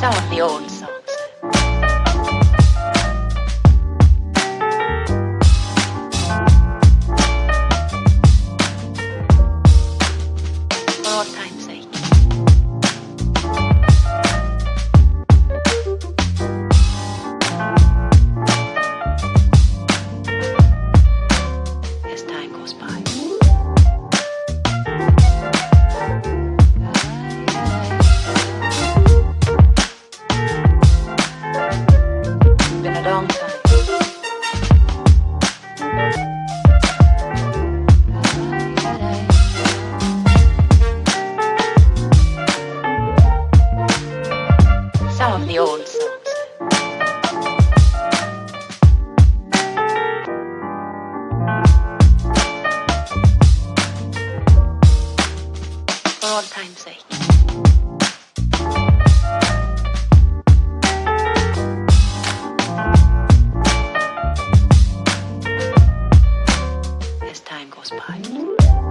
some of the old down the old songs. For all time's sake. As time goes by.